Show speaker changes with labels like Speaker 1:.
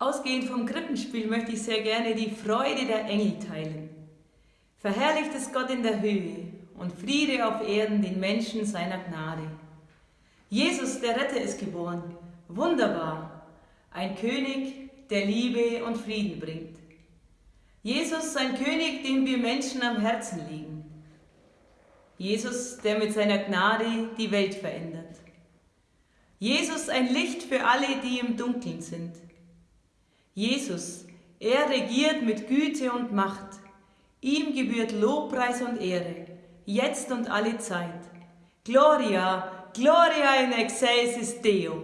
Speaker 1: Ausgehend vom Krippenspiel möchte ich sehr gerne die Freude der Engel teilen. Verherrlicht ist Gott in der Höhe und Friede auf Erden den Menschen seiner Gnade. Jesus, der Retter, ist geboren. Wunderbar. Ein König, der Liebe und Frieden bringt. Jesus, ein König, dem wir Menschen am Herzen liegen. Jesus, der mit seiner Gnade die Welt verändert. Jesus, ein Licht für alle, die im Dunkeln sind. Jesus, er regiert mit Güte und Macht. Ihm gebührt Lobpreis und Ehre, jetzt und alle Zeit. Gloria, Gloria in excelsis Deo.